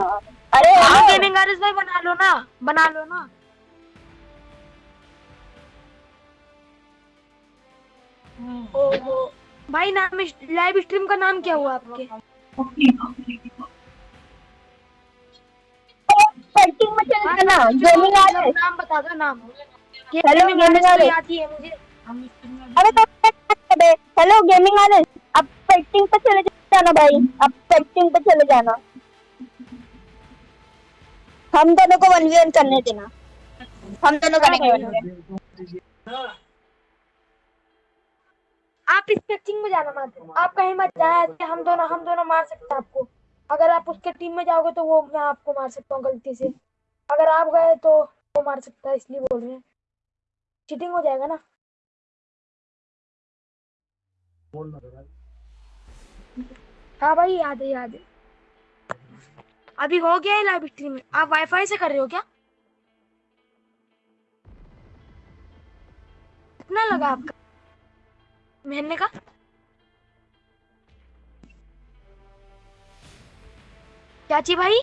अरे हाँ गेमिंग आरिस भाई बना लो ना बना लो ना भाई नाम लाइव स्ट्रीम का नाम क्या हुआ आपके हाँ, नाम बता दो नाम हेलो गेमिंग आरएस आती है मुझे अरे तो हेलो गेमिंग आरएस अब सेटिंग पे चले जाना भाई अब सेटिंग पे चले जाना हम दोनों को वन वी वन करने देना हम दोनों का वन आप इस पिचिंग में जाना मत आप कहीं मत जाए हम दोनों हम दोनों मार सकते हैं आपको अगर आप उसके टीम में जाओगे तो वो मैं आपको मार सकता हूँ गलती से अगर आप गए तो वो मार सकता है इसलिए बोल रहे हैं चीटिंग हो जाएगा ना हाँ भाई याद है याद है अभी हो गया है लाइव में आप वाईफाई से कर रहे हो क्या कितना लगा हम्म। आपका महीने का चाची भाई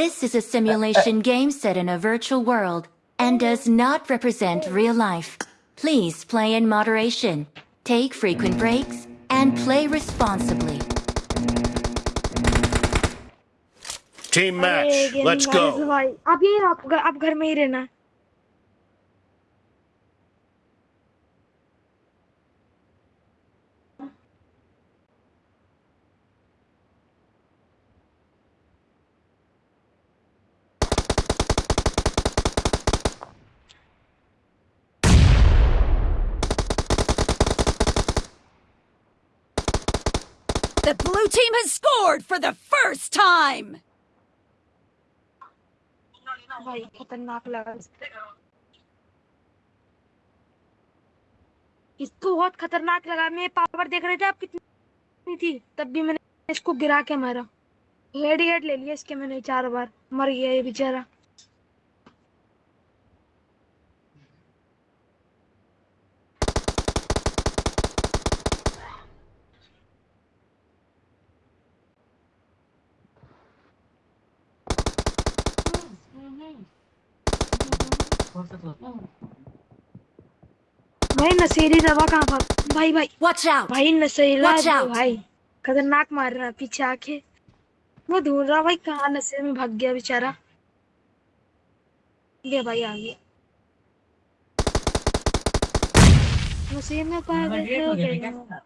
This is a simulation game set in a virtual world and does not represent real life. Please play in moderation, take frequent breaks, and play responsibly. Team match, let's go. team has scored for the first time! इसको बहुत खतरनाक लगा मैं power देख रहे थे आप कितनी थी तब भी मैंने इसको गिरा के मारा हेड हेड ले लिया इसके मैंने चार बार मर गया ये बेचारा हम्म। भाई नशेरी दवा कहाँ पर भाई भाई वॉच आउट भाई नशेला भाई खतरनाक मार रहा पीछे आके वो ढूंढ रहा भाई कहाँ नशे में भाग गया बेचारा ये भाई आ गया नशे में पागल तो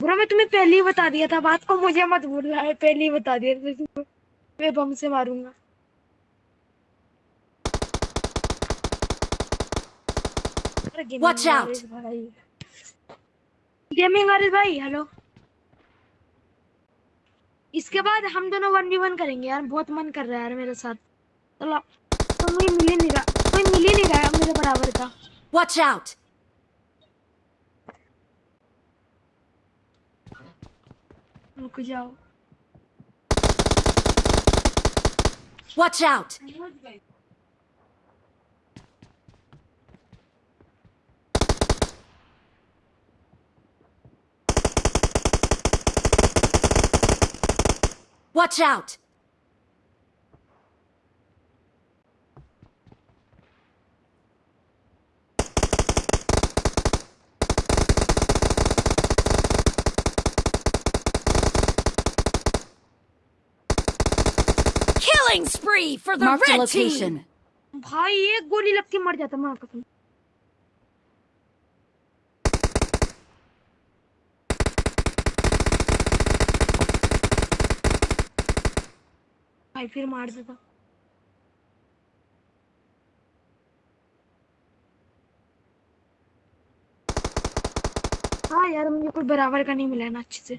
बुरा मैं तुम्हें पहले ही बता दिया था बात को मुझे मत भूल रहा है पहले ही बता दिया मैं बम से मारूंगा पर गेमिंग Watch out. गेमिंग अरे भाई हेलो इसके बाद हम दोनों वन वी वन करेंगे यार बहुत मन कर रहा है यार मेरे साथ चलो तो मुझे मिल ही नहीं रहा कोई मिल ही नहीं रहा मेरे बराबर का वॉच आउट रुक जाओ watch out Watch out! Killing spree for the Marked red location. team! भाई एक गोली भाई फिर मार देता हाँ यार मुझे कोई बराबर का नहीं मिला ना अच्छे से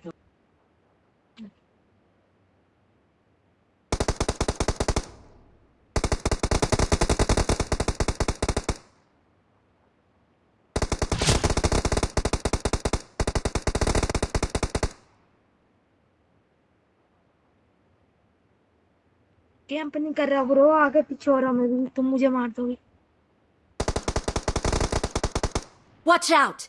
कैंप नहीं कर रहा ब्रो आगे पीछे हो रहा मैं तुम मुझे मार दोगे watch out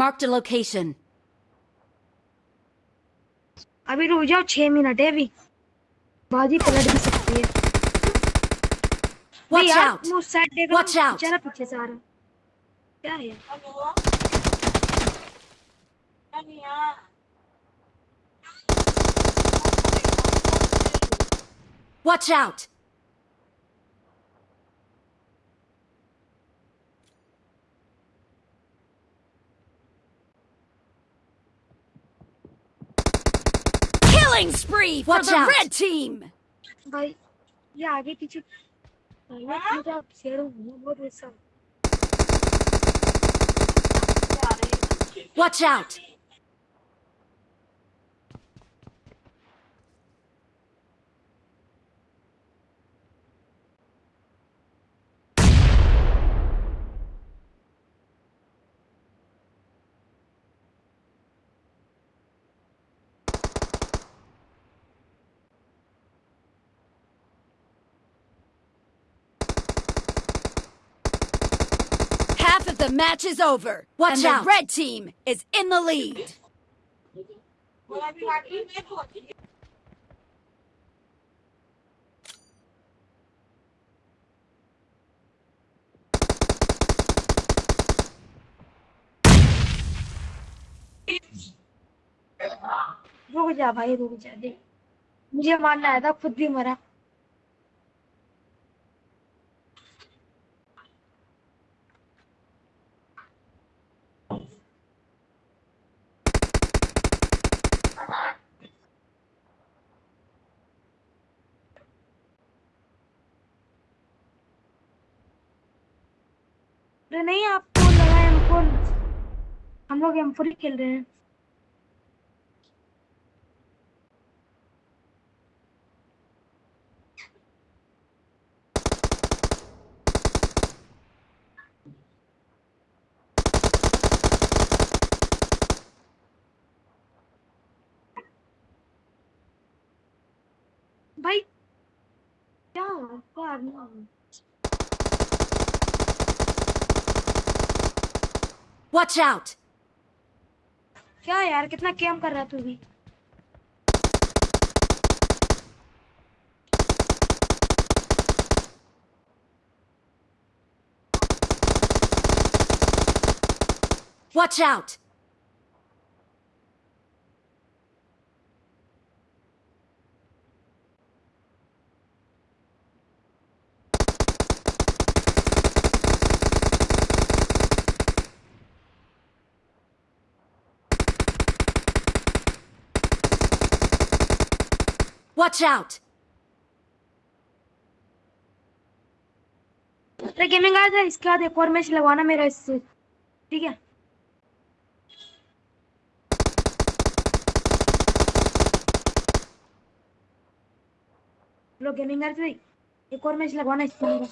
Marked a location. अभी रुक जाओ छह मिनट है अभी बाजी पलट भी सकती है Watch out! Watch out! चला पीछे से क्या है Watch out! Killing spree for Watch the out. red team! Watch out! The match is over. Watch and out. The red team is in the lead. रुक जा भाई रुक जा देख मुझे मारना आया था खुद भी मरा अरे नहीं आपको लगा एम हम लोग एम फोर खेल रहे हैं भाई क्या आपको आना Watch out! क्या यार कितना कैम कर रहा तू भी Watch out! Watch out! अरे गेमिंग गाइस इसके बाद एक और मैच लगवाना मेरा इससे ठीक है लो गेमिंग गाइस एक और मैच लगवाना इससे मेरा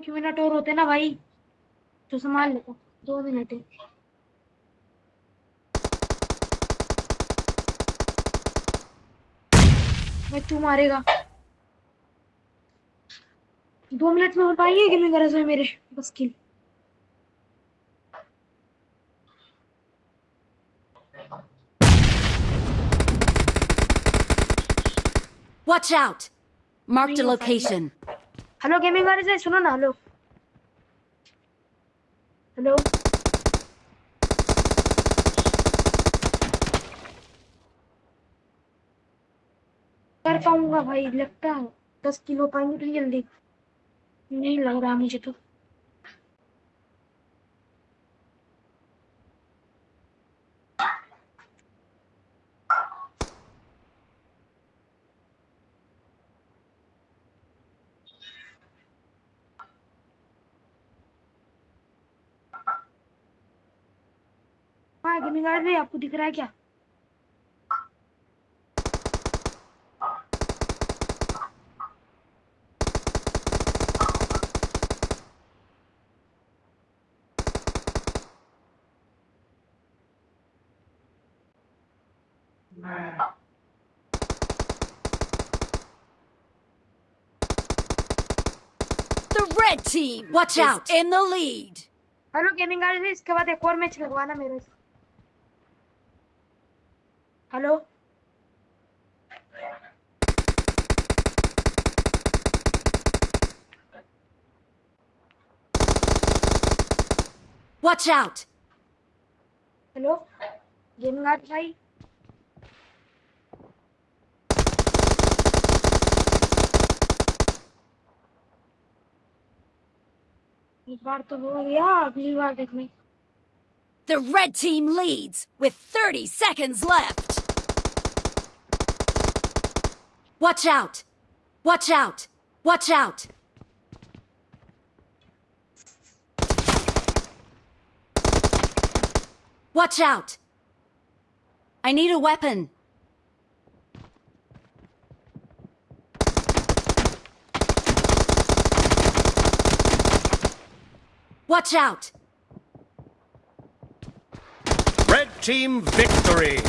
कुछ मिनट और होते ना भाई तो संभाल लेता तो, दो मिनट तू मारेगा दो मिनट में हो पाएंगे गेमिंग गरज है मेरे बस की Watch out! Marked a location. Hello gaming वाले से सुनो ना हेलो हेलो कर पाऊंगा भाई लगता है दस किलो पाएंगे तो जल्दी नहीं लग रहा मुझे तो बिगाड़ रहे आपको दिख रहा है क्या The red team Watch out. in the lead. Hello This इसके बाद एक और मैच लगवाना मेरे से Hello. Watch out. Hello. Game nga tayo. The red team leads with 30 seconds left. Watch out! Watch out! Watch out! Watch out! I need a weapon! Watch out! Red Team victory!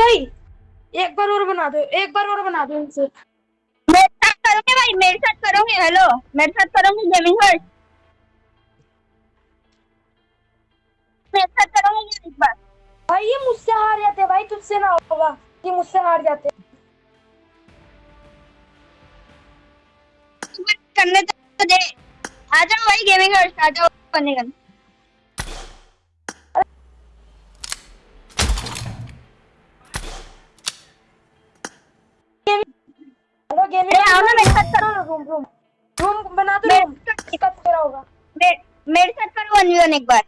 नहीं एक बार और बना दो एक बार और बना दो इनसे मेरे साथ करोगे भाई मेरे साथ करोगे हेलो मेरे साथ करोगे गेमिंग हर्ट मेरे साथ करोगे एक बार भाई ये मुझसे हार जाते भाई तुझसे ना होगा कि मुझसे हार जाते करने तो दे आ जाओ भाई गेमिंग हर्ट आ जाओ करने करने करो गेम में आओ ना मेरे साथ करो रूम रूम रूम बना दो तो रूम इसका तेरा होगा मेरे साथ करो अनिलन एक बार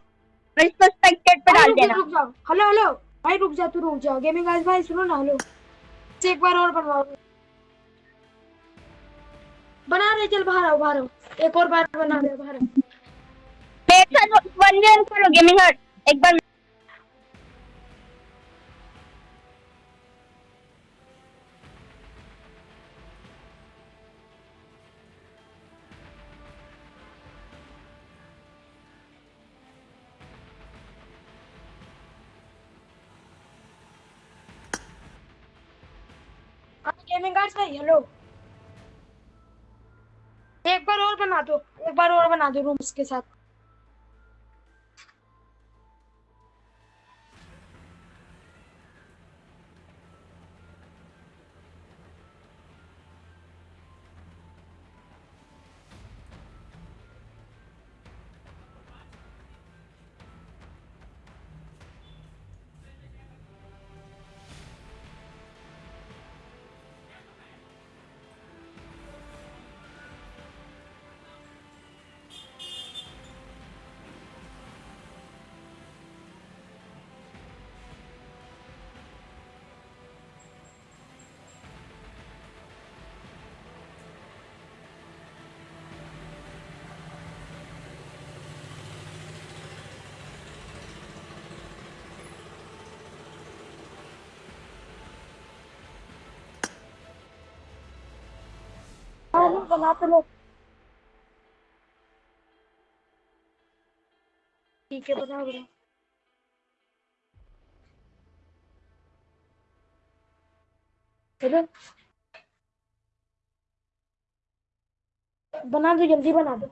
मेरे पे डाल देना रुक जाओ हेलो हेलो भाई रुक जा तू रुक जाओ गेमिंग गाइस भाई सुनो ना हेलो एक बार और बनवाओ बना रहे चल बाहर आओ बाहर आओ एक और बार बना रहे बाहर मेरे साथ वन गेम करो गेमिंग हट एक बार गेमिंग कार्ड्स का येलो एक बार और बना दो एक बार और बना दो रूम्स के साथ कानून बनाते लोग ठीक है बना बना चलो बना दो जल्दी बना दो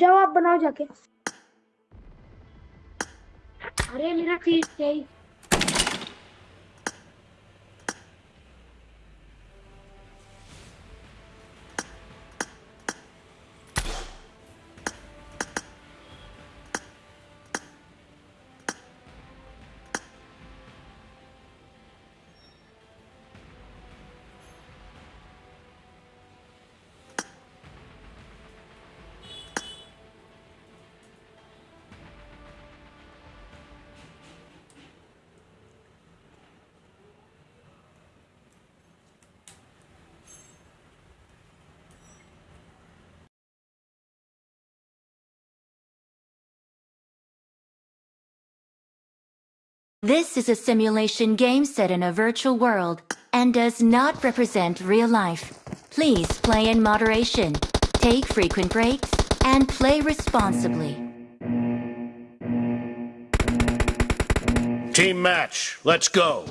जाओ आप बनाओ जाके अरे मेरा फीस चाहिए This is a simulation game set in a virtual world and does not represent real life. Please play in moderation, take frequent breaks, and play responsibly. Team match, let's go.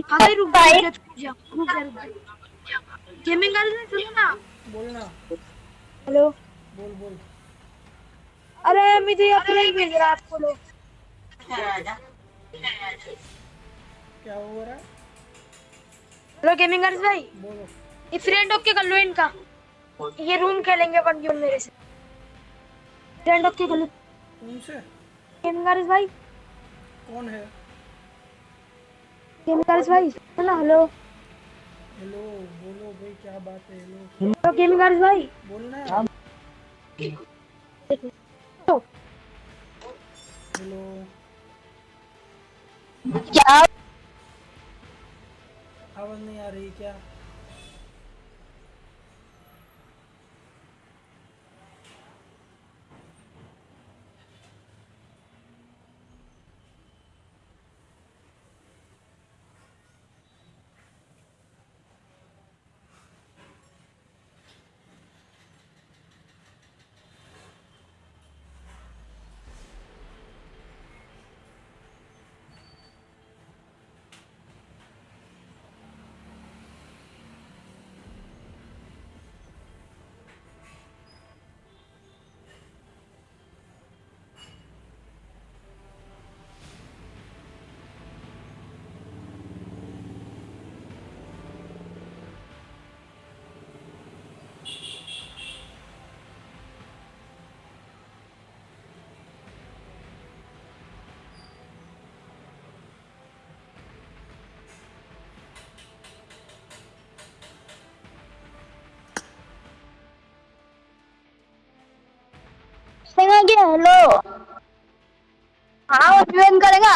रुक जा रुक जा सुनो ना बोलना hello बोल बोल अरे मुझे रहा आपको क्या हो रहा हेलो गेमिंग गर्ल्स भाई बोलो ये फ्रेंड ओके कर लो इनका ये रूम खेलेंगे वन गेम मेरे से फ्रेंड ओके कर लो उनसे गेमिंग गर्ल्स भाई कौन है केमिकल्स भाई हेलो हेलो हेलो बोलो भाई क्या बात है हेलो हेलो केमिकल्स भाई बोलना है हेलो क्या आवाज नहीं आ रही क्या हेलो हाँ करेगा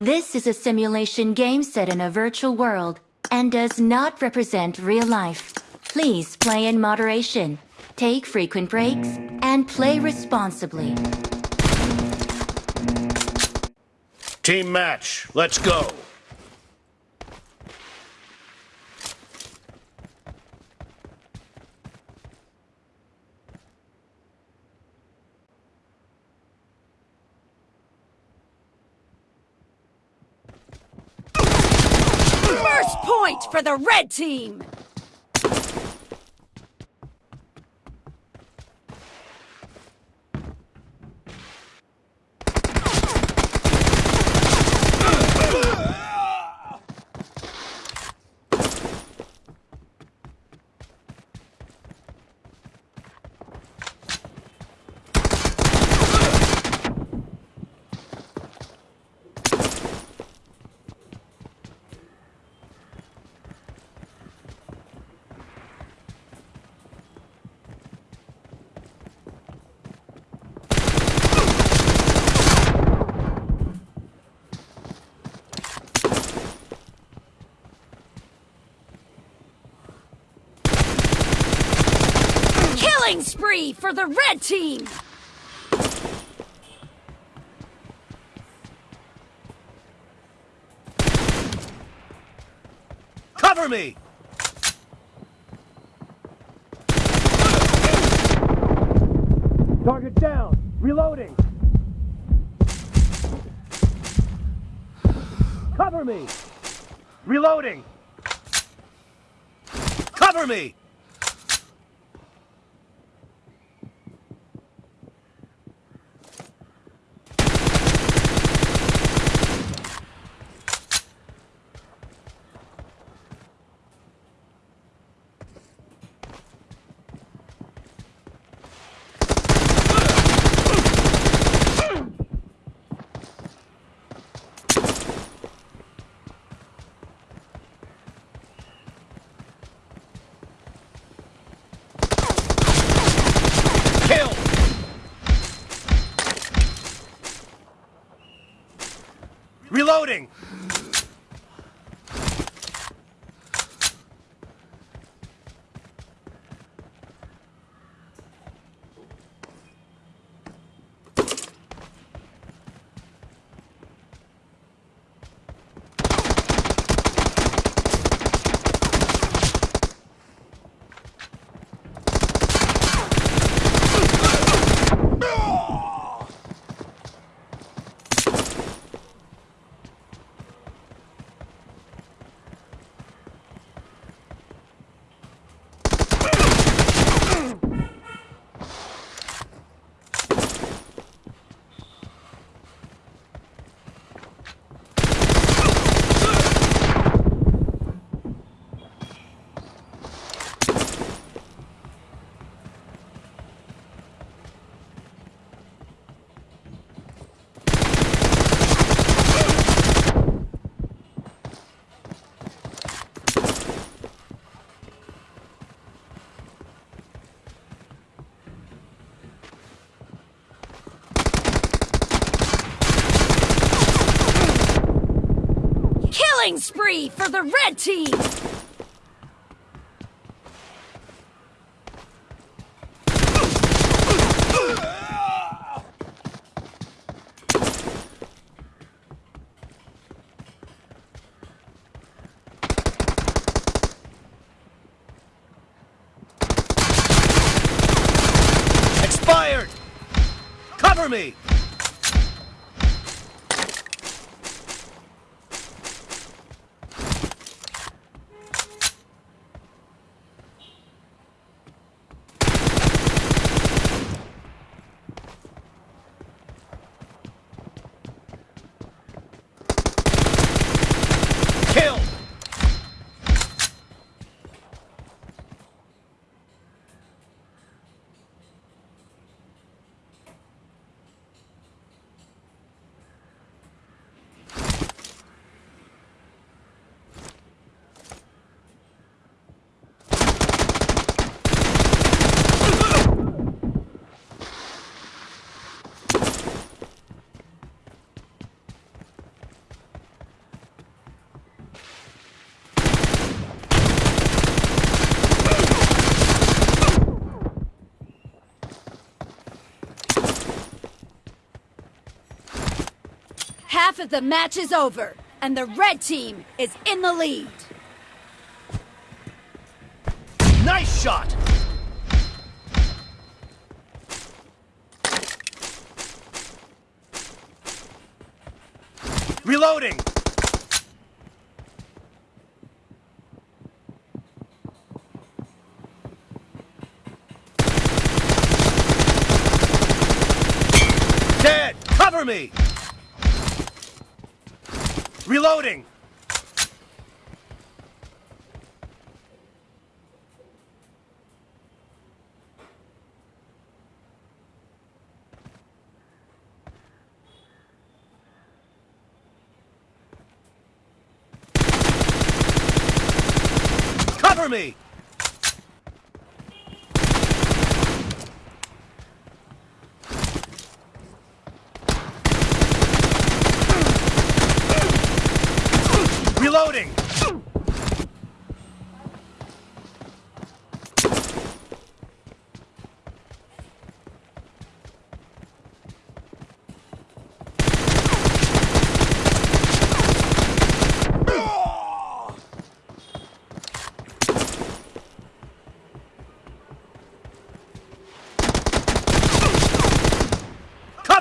This is a simulation game set in a virtual world and does not represent real life. Please play in moderation, take frequent breaks, and play responsibly. Team match, let's go. for the red team! Killing spree for the red team! Cover me! Target down! Reloading! Cover me! Reloading! Cover me! for the red team! half of the match is over, and the red team is in the lead. Nice shot! Reloading! Reloading! me!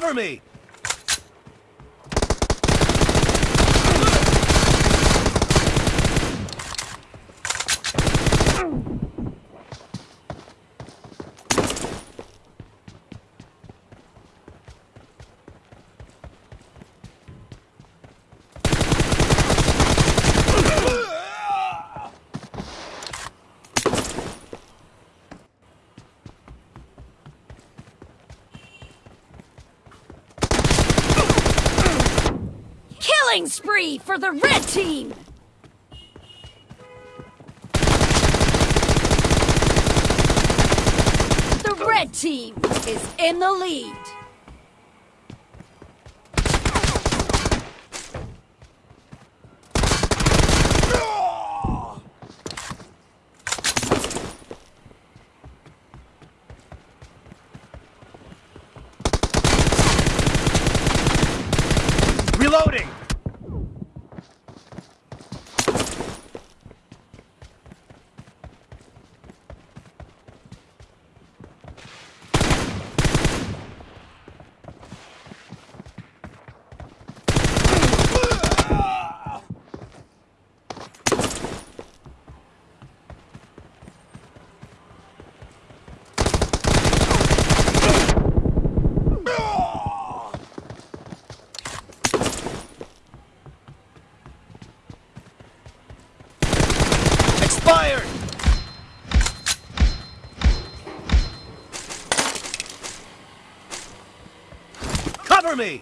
Cover me! for the red team! The red team is in the lead. Cover me!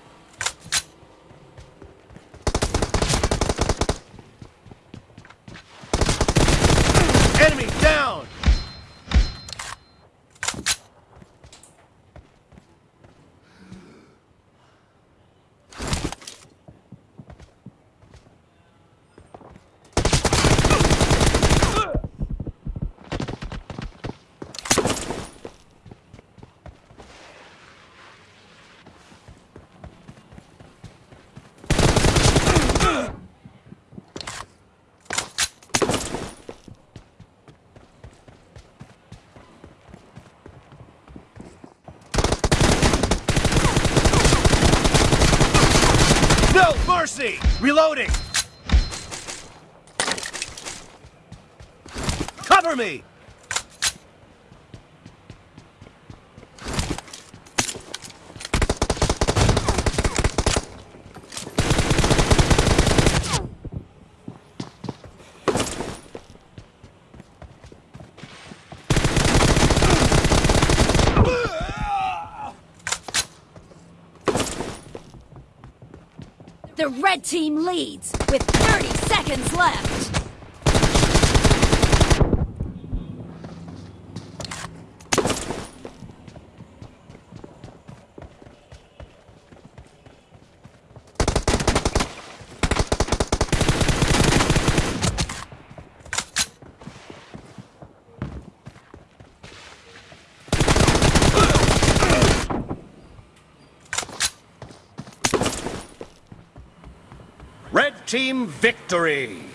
Red team leads with 30 seconds left. team victory.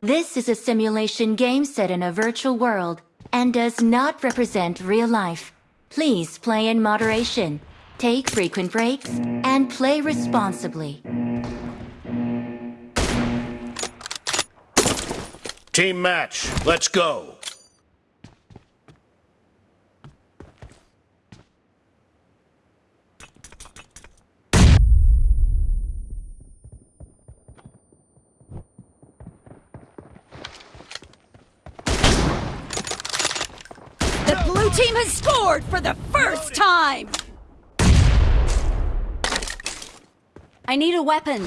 This is a simulation game set in a virtual world and does not represent real life. Please play in moderation, take frequent breaks, and play responsibly. Team match, let's go. team has scored for the first time! I need a weapon.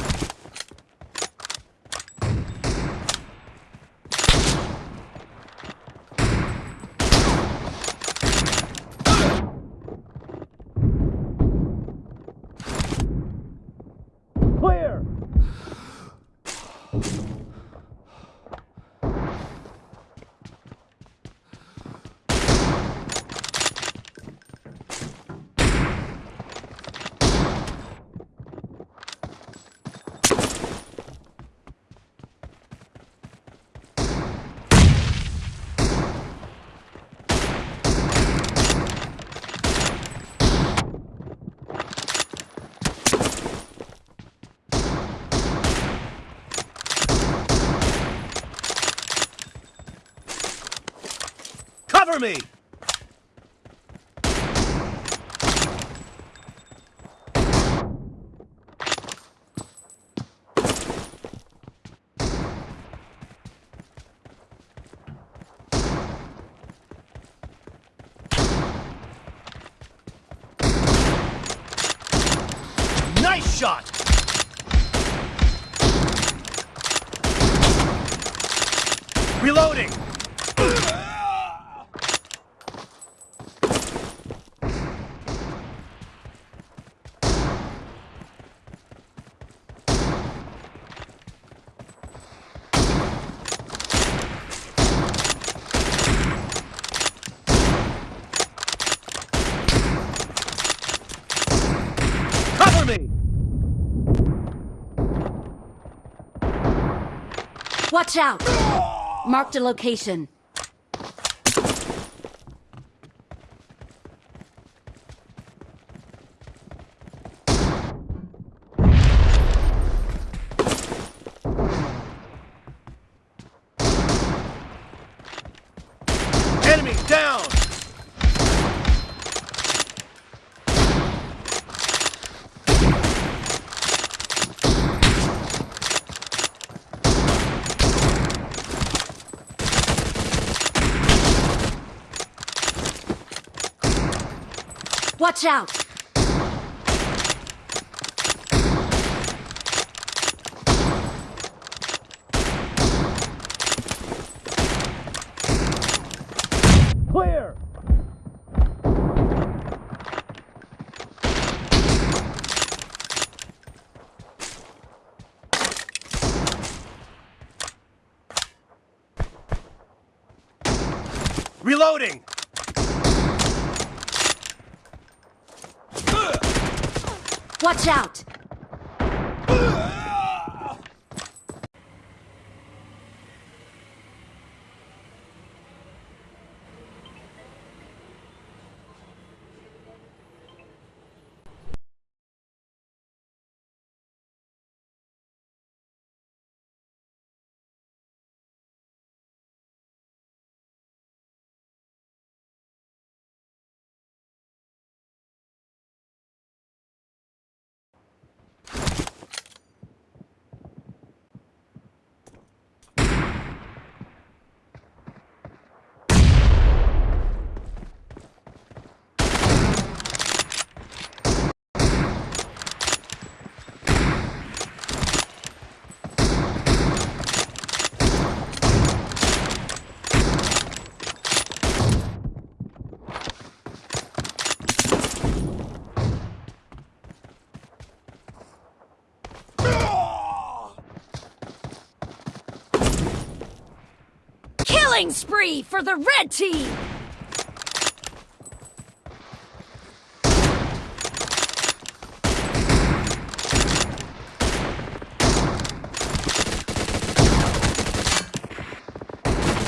Cover me! Watch out! Marked a location. Watch out! Reloading! Watch out! Killing spree for the red team!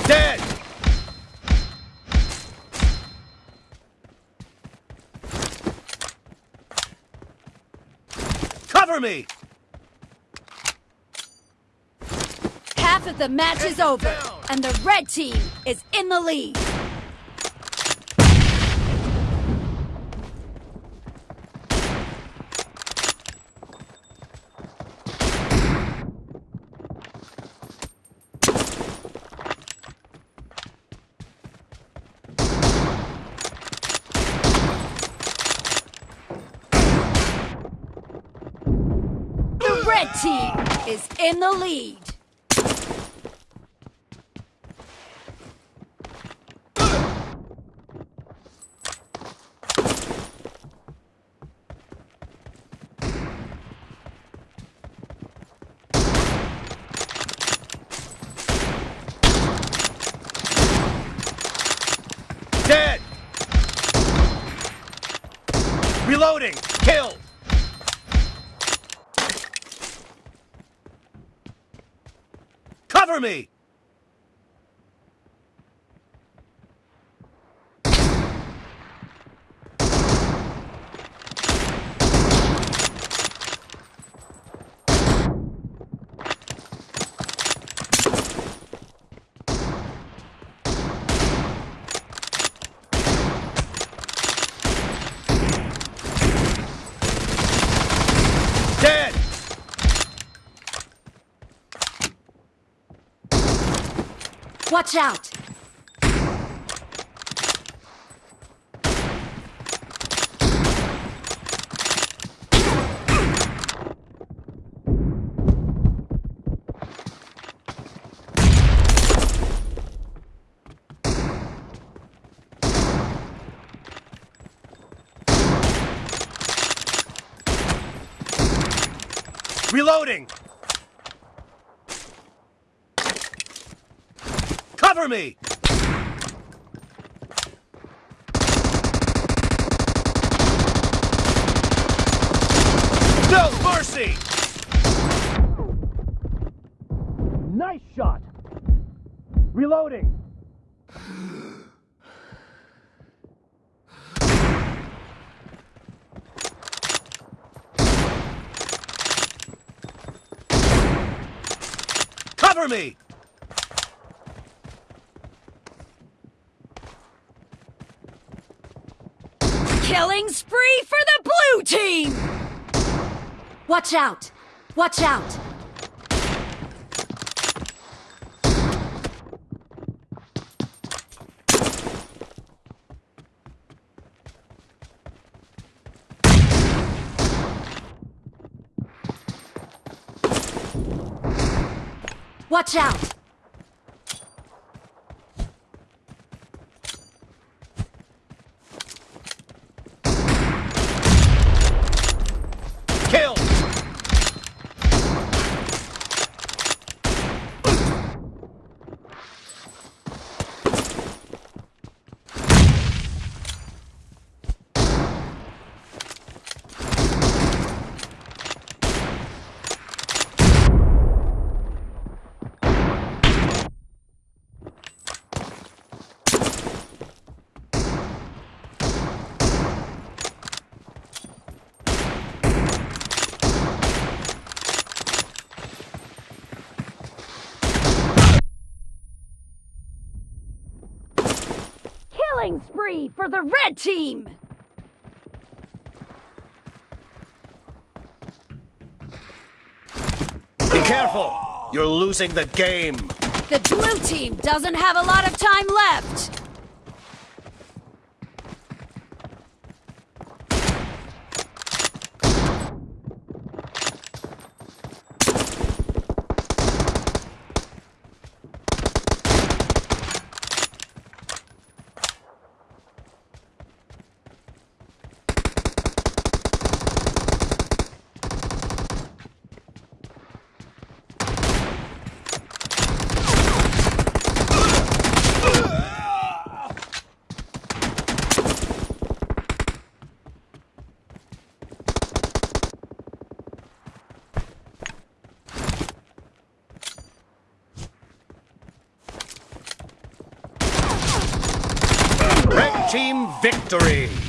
Dead! Cover me! Half of the match is over. And the red team is in the lead. The red team is in the lead. me! Watch out! Reloading! Cover me! No mercy! killing spree for the blue team! Watch out! Watch out! Watch out! killing spree for the red team! Be careful! You're losing the game! The blue team doesn't have a lot of time left! team victory!